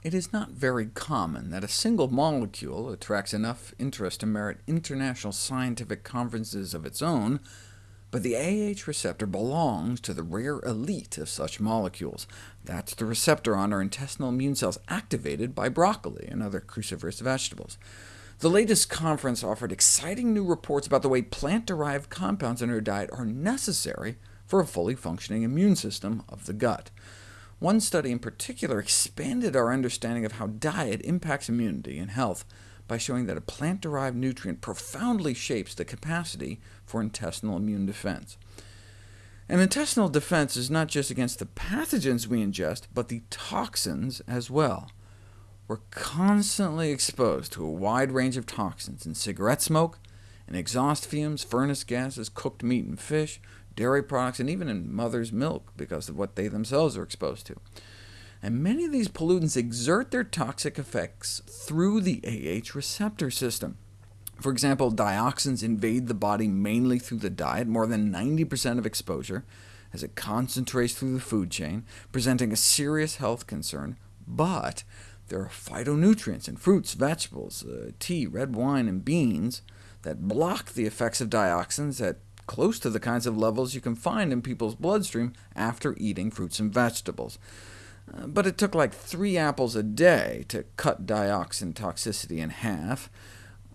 It is not very common that a single molecule attracts enough interest to merit international scientific conferences of its own, but the AH receptor belongs to the rare elite of such molecules. That's the receptor on our intestinal immune cells activated by broccoli and other cruciferous vegetables. The latest conference offered exciting new reports about the way plant-derived compounds in our diet are necessary for a fully functioning immune system of the gut. One study in particular expanded our understanding of how diet impacts immunity and health by showing that a plant-derived nutrient profoundly shapes the capacity for intestinal immune defense. And intestinal defense is not just against the pathogens we ingest, but the toxins as well. We're constantly exposed to a wide range of toxins in cigarette smoke, in exhaust fumes, furnace gases, cooked meat and fish, dairy products, and even in mother's milk because of what they themselves are exposed to. And many of these pollutants exert their toxic effects through the AH receptor system. For example, dioxins invade the body mainly through the diet, more than 90% of exposure, as it concentrates through the food chain, presenting a serious health concern, but there are phytonutrients in fruits, vegetables, uh, tea, red wine, and beans that block the effects of dioxins at close to the kinds of levels you can find in people's bloodstream after eating fruits and vegetables. Uh, but it took like three apples a day to cut dioxin toxicity in half,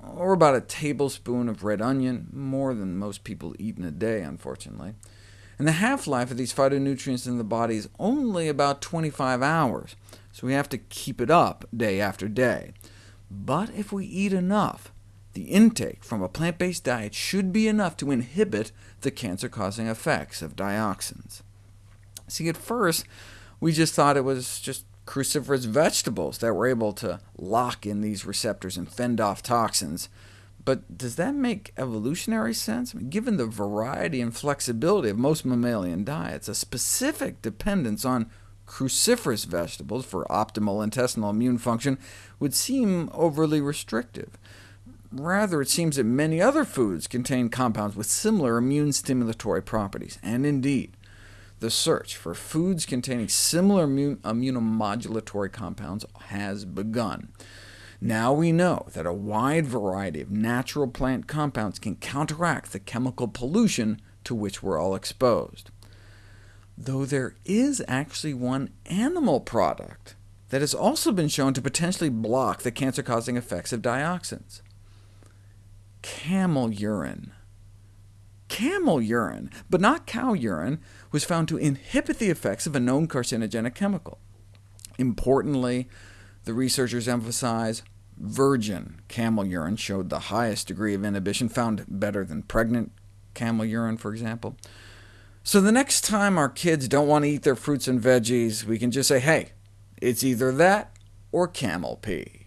or about a tablespoon of red onion, more than most people eat in a day, unfortunately. And the half-life of these phytonutrients in the body is only about 25 hours, so we have to keep it up day after day. But if we eat enough, the intake from a plant-based diet should be enough to inhibit the cancer-causing effects of dioxins. See, at first, we just thought it was just cruciferous vegetables that were able to lock in these receptors and fend off toxins. But does that make evolutionary sense? I mean, given the variety and flexibility of most mammalian diets, a specific dependence on cruciferous vegetables for optimal intestinal immune function would seem overly restrictive. Rather, it seems that many other foods contain compounds with similar immune stimulatory properties, and indeed, the search for foods containing similar immunomodulatory compounds has begun. Now we know that a wide variety of natural plant compounds can counteract the chemical pollution to which we're all exposed. Though there is actually one animal product that has also been shown to potentially block the cancer-causing effects of dioxins camel urine. Camel urine, but not cow urine, was found to inhibit the effects of a known carcinogenic chemical. Importantly, the researchers emphasize virgin camel urine showed the highest degree of inhibition, found better than pregnant camel urine, for example. So the next time our kids don't want to eat their fruits and veggies, we can just say, hey, it's either that or camel pee.